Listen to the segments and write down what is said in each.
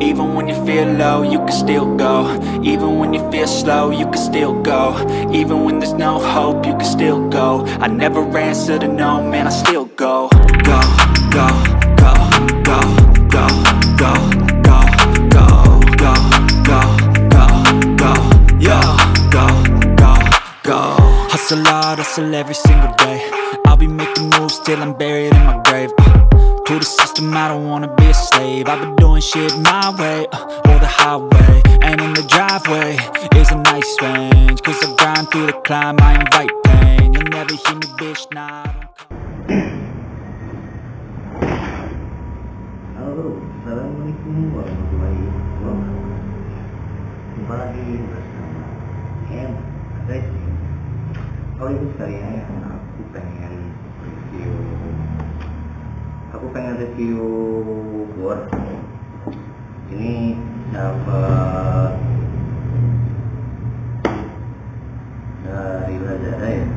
Even when you feel low, you can still go. Even when you feel slow, you can still go. Even when there's no hope, you can still go. I never answer to no, man, I still go. Go, go, go, go, go, go, Hustle hard, hustle every single day. I'll be making moves till I'm buried in my grave. Uh, To the system, I don't wanna be a slave. I've been doing shit my way, uh, or the highway And in the driveway is a nice range. Cause I grind through the climb, I invite pain. You'll never hear me, bitch, nah, Halo, Assalamualaikum warahmatullahi wabarakatuh. Jumpa lagi bersama M Racing Kali ini sekalian aku pengen review. Aku pengen review board Ini dapat dari Lazada ya.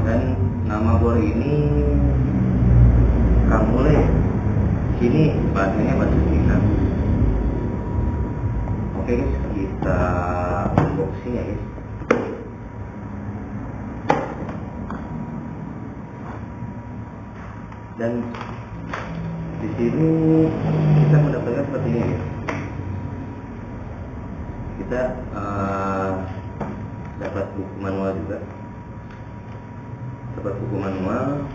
Dan nama board ini Kamule sini bahasanya bahasa Cina oke guys kita unboxing ya guys dan di sini kita mendapatkan seperti ini guys kita eh, dapat buku manual juga. Dapat buku manual.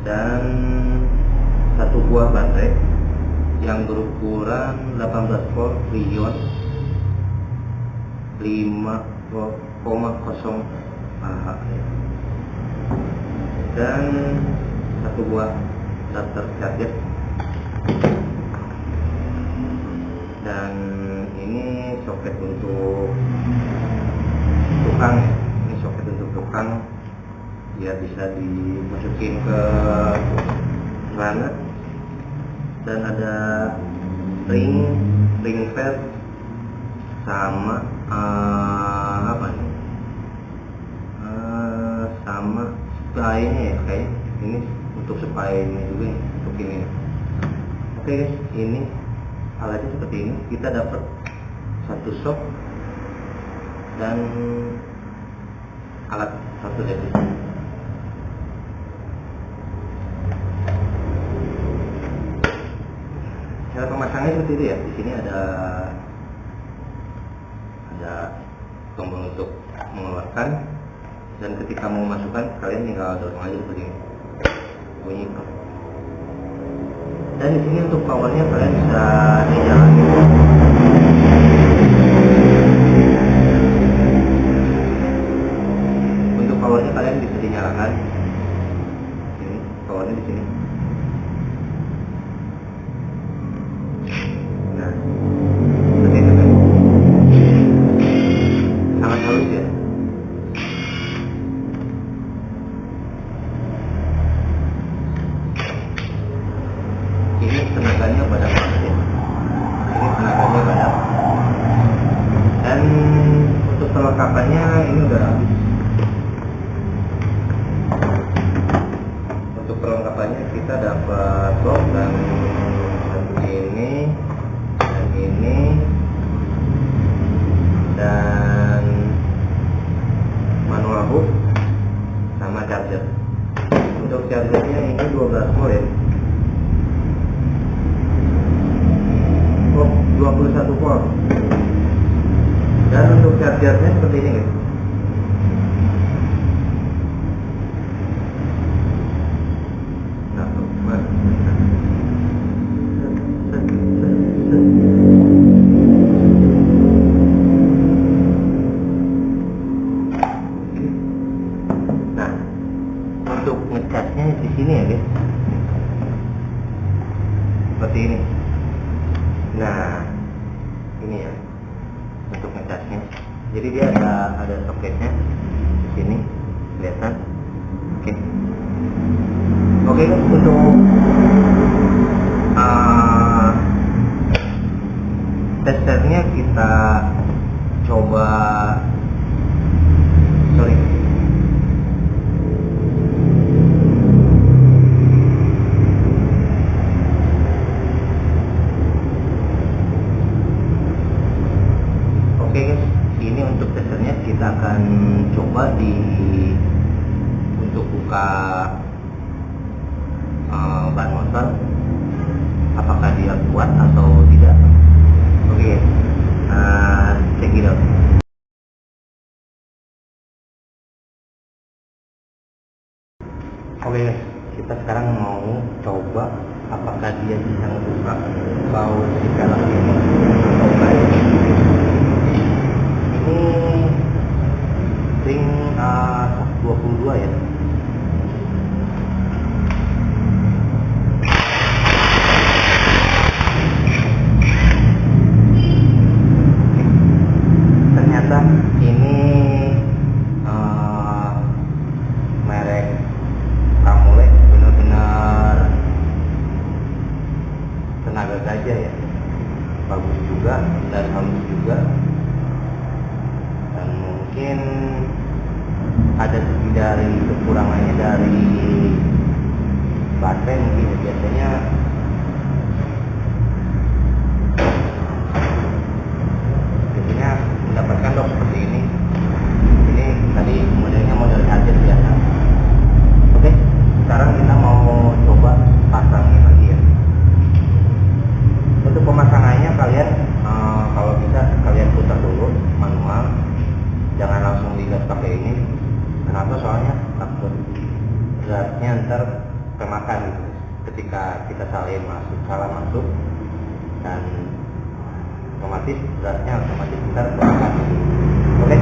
Dan satu buah baterai yang berukuran 18 volt Lion 5,0 Ah dan satu buah adapter charger dan ini soket untuk tukang. Ini soket untuk tukang. Biar bisa dimasukin ke celana. Dan ada ring ring pad sama eh, apa nih sama spray-nya ya kayak ini untuk spray ini juga nih, untuk ini oke guys ini alatnya seperti ini. Kita dapat satu sok dan alat satu dari cara pemasangnya seperti itu ya. Di sini ada ada tombol untuk mengeluarkan dan ketika mau masukkan kalian tinggal dorong aja seperti ini. Bunyi dan di sini untuk powernya kalian bisa dijalanin perlengkapannya ini udah habis. Untuk perlengkapannya kita dapat box dan, ini dan ini dan manual hook sama charger. Untuk chargernya ini 12 volt ya oh 21 volt dan untuk chargernya seperti ini guys Jadi dia ada ada soketnya di sini, kelihatan. Oke. Oke guys, untuk uh, testernya kita coba baterai mungkin ya. biasanya biasanya mendapatkan dok seperti ini ini tadi modelnya model charger biasa oke sekarang kita mau coba pasangin lagi ya untuk pemasangannya kalian uh, kalau bisa kalian putar dulu manual jangan langsung digas pakai ini kenapa soalnya takut beratnya ntar kemakan gitu ketika kita salah masuk salah masuk dan otomatis beratnya otomatis kemakan oke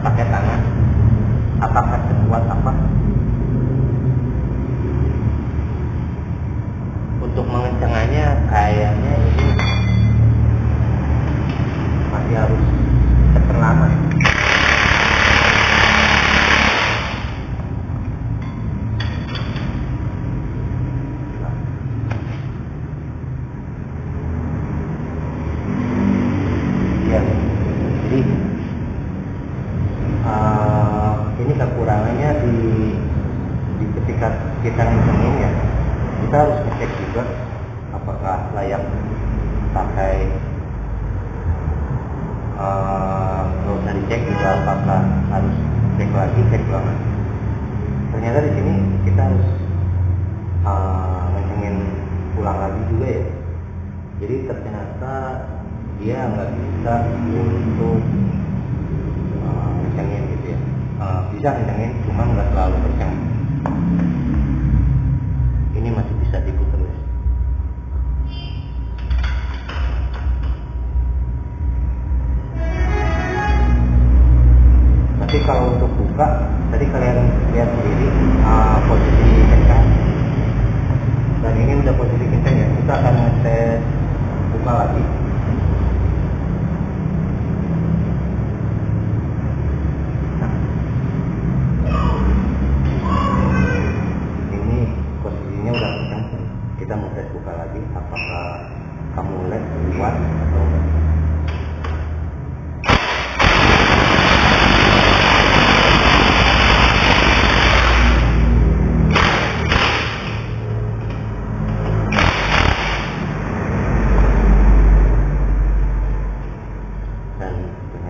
pakai tangan. Apakah sekuat apa? Untuk mengencengannya kayaknya ini masih harus tekan lama ya. Ya, jadi uh, ini kekurangannya di, di ketika kita ngitungin ya kita harus ngecek juga apakah layak pakai uh, nggak usah dicek juga apakah harus cek lagi cek ternyata di sini kita harus uh, ngecengin ulang lagi juga ya. Jadi ternyata dia nggak bisa untuk uh, gitu ya. Uh, bisa kencengin cuma nggak terlalu kenceng ini masih bisa diputar posisi kencang dan ini udah posisi kencang ya kita akan ngetes buka lagi. Ini posisinya udah kencang kita mau tes buka lagi apakah kamu led kuat atau enggak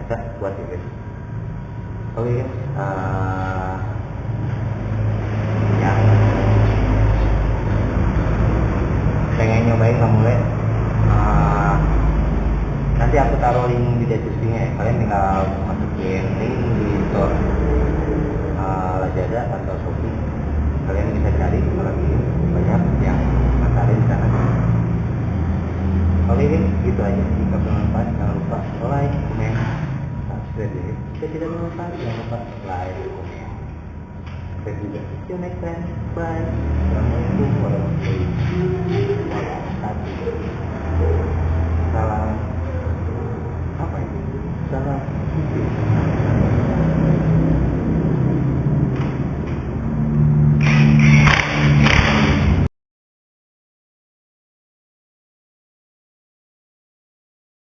ternyata kuat ya guys oke guys uh, yang pengen nyobain kamu uh, nanti aku taruh link di deskripsinya ya. Kalian tinggal masukin link di store uh, Lazada atau Shopee. Kalian bisa cari lagi banyak yang masalah di sana. Oke, gitu aja. Jika bermanfaat, jangan lupa like, komen, ya. Jika tidak jangan lupa like, komen. saya juga See you next time. Bye. Assalamualaikum warahmatullahi wabarakatuh